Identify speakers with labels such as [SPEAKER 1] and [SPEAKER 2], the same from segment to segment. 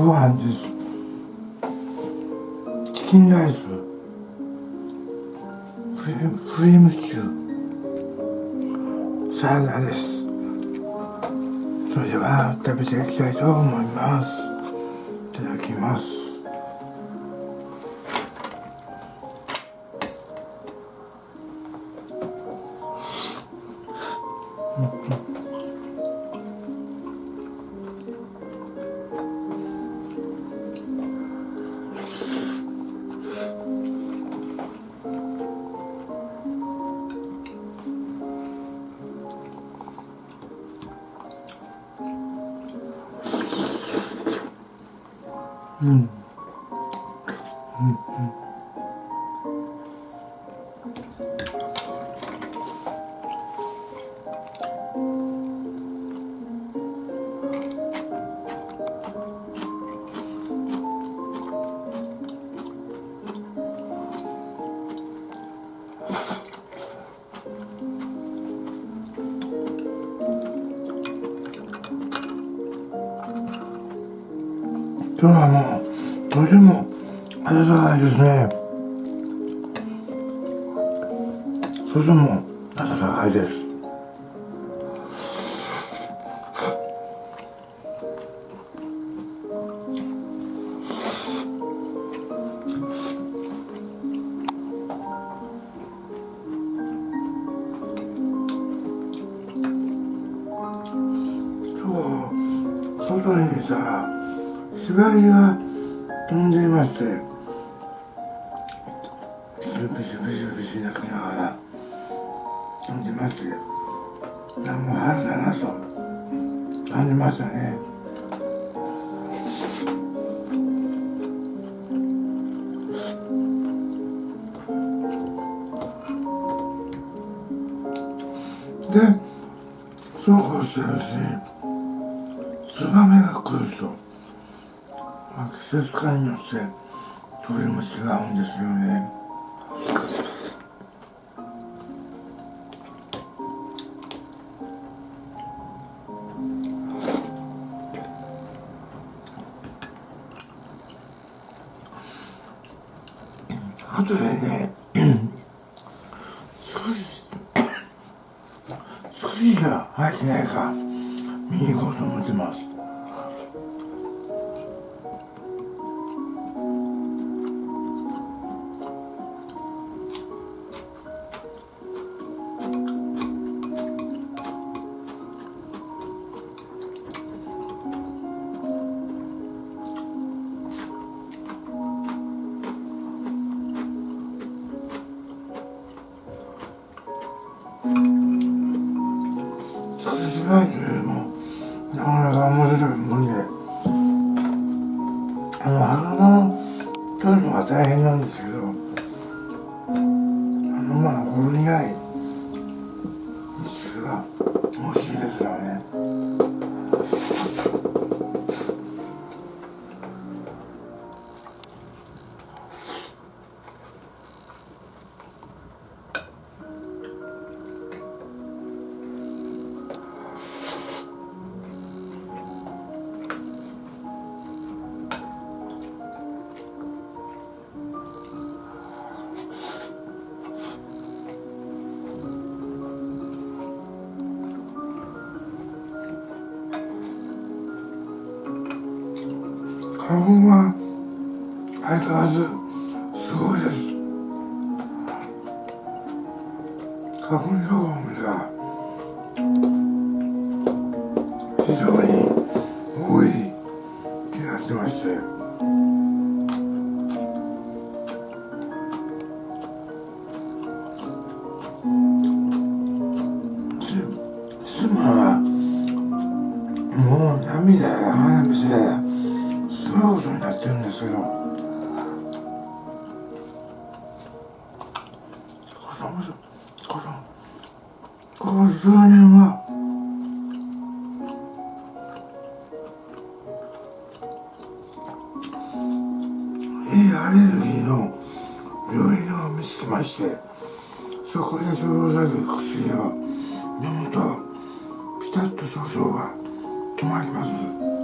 [SPEAKER 1] ご飯です。チキンライス。クリクリームシチュー。サラダです。それでは食べていきたいと思います。いただきます。うん。うんうん。ないですね。外も暖かいです。飛んでまして何も春だなと。感じましたね。でそうこうしてるう。ちにツバメが来ると。まあ、季節感によって鳥も違うんですよね。あとでね少し少ししか入ってないか見に行こうと思ってますないけれどもなかなか面白いもんで。あの花の取るのが大変なんですけど花粉は相変わらずすごいです。花粉症のお店は非常に多い気がしてまして。いのを見つけまして。そこで処方される薬を飲むとピタッと症状が止まります。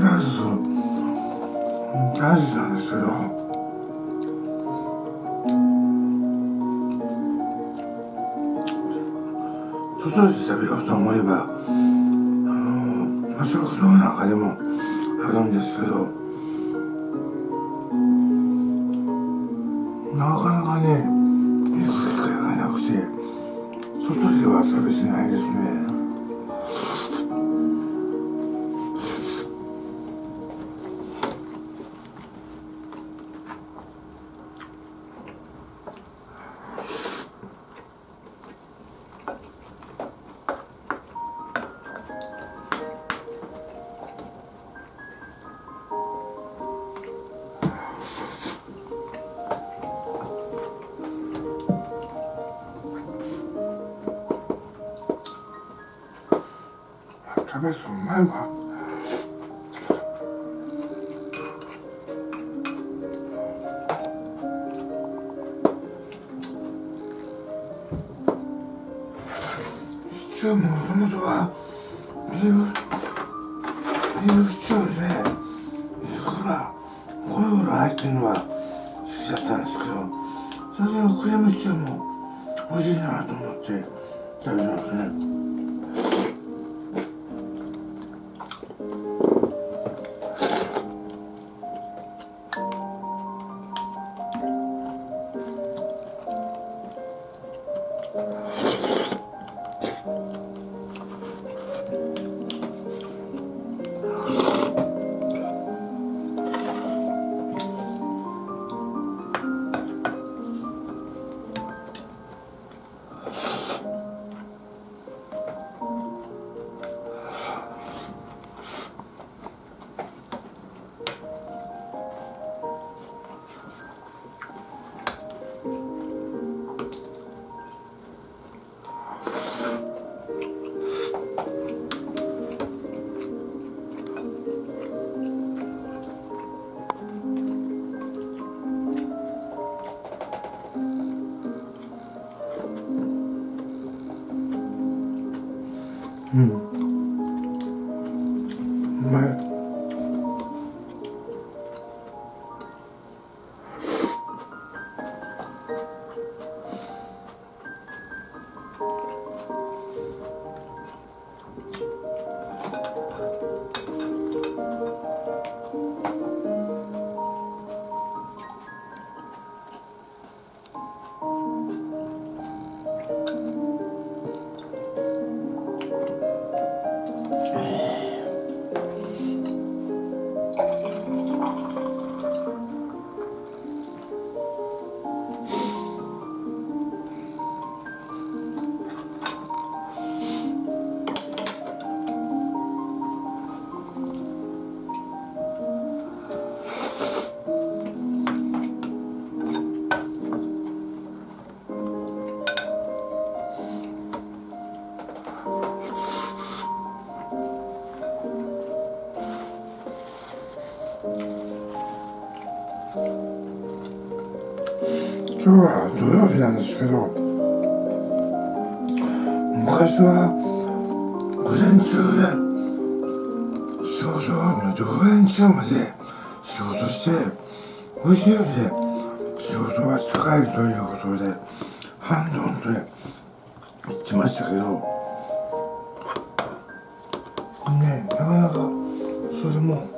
[SPEAKER 1] ンチキンライス大事なんですけど外で食べようと思えばあのまあ食堂の中でもあるんですけどなかなかねャベツうまいわ。シチューもともとはビーフビーフシチューで肉がゴロゴロ入ってるのは好きだったんですけどそれのクリームシチューも美味しいなと思って食べてますね。う今日は土曜日なんですけど昔は午前中で仕事の午前中まで仕事してお昼で仕事は使えるということで半ドンで言ってましたけどねなかなかそれも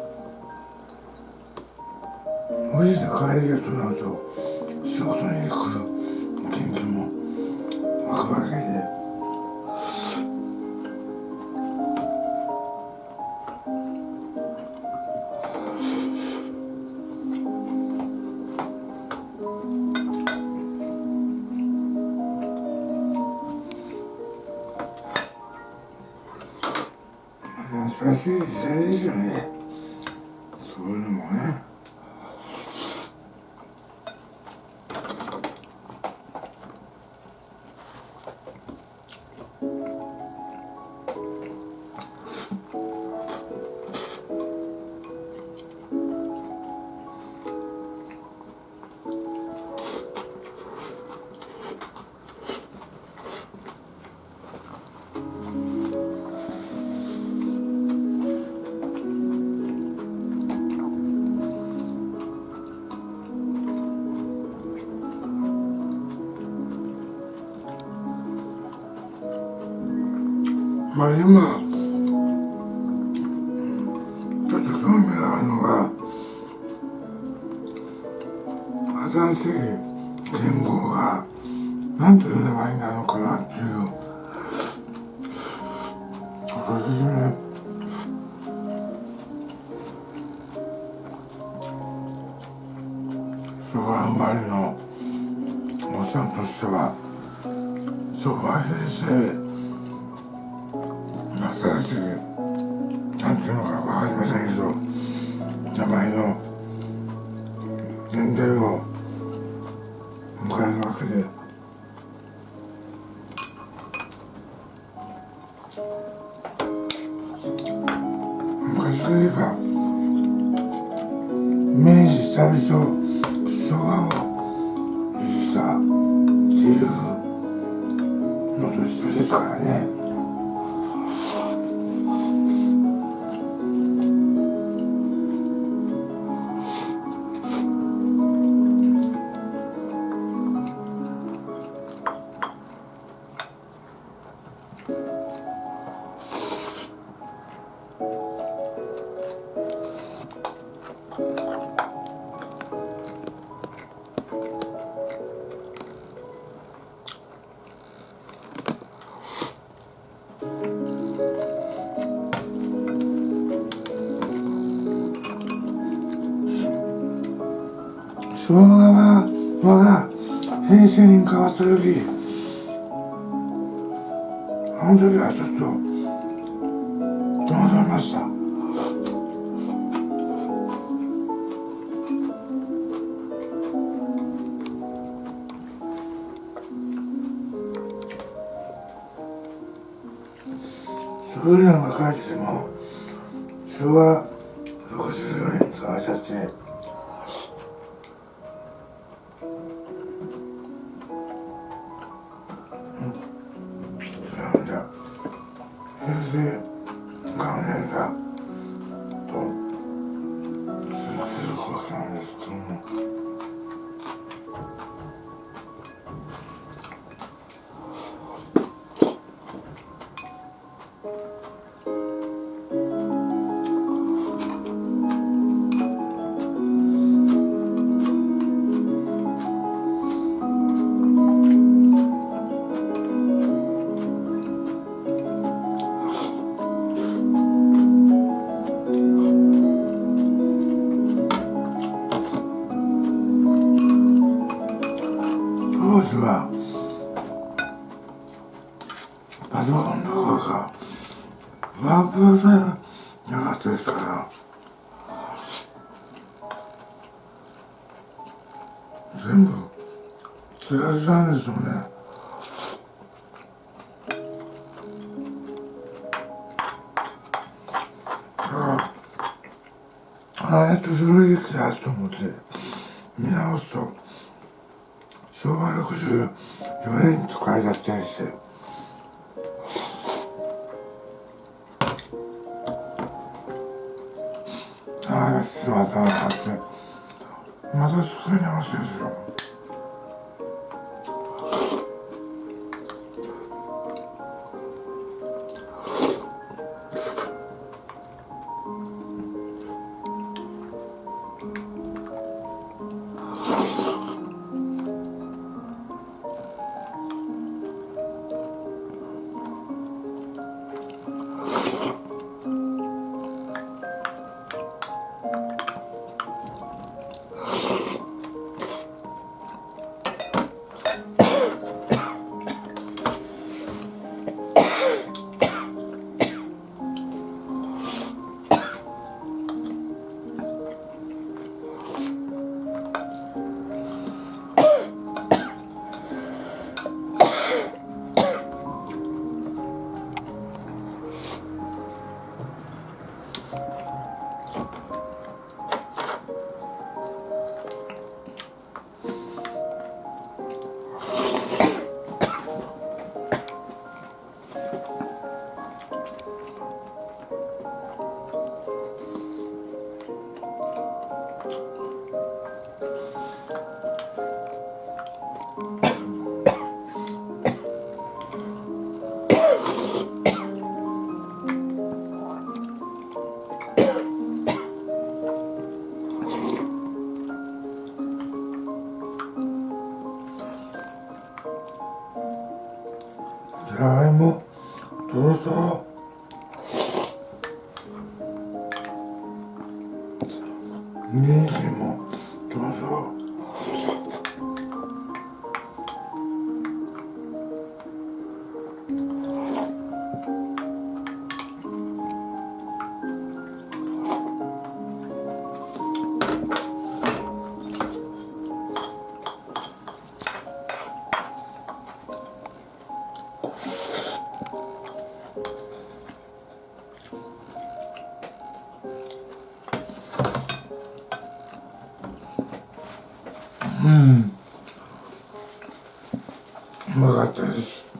[SPEAKER 1] おじいで帰りがとなると仕事に行く研究も若林で。まあ今ちょっと興味があるのが新しい言語が何という名前なのかなっていうそれですね。昭和生まれのおっさんとしては昭和平成年齢を迎えるわけで昔といえば明治大正生姜は我が平成に変わった時。の時はちょっと戸惑いました。そういうのが書いてても昭和64パソコンどこかワープロさえなかったですから。全部つられたんですよね。だからああやってそれできたと思って見直すと昭和64年と書いてあったりして。ああしまったなって。また作り直しですよ人うまかったです。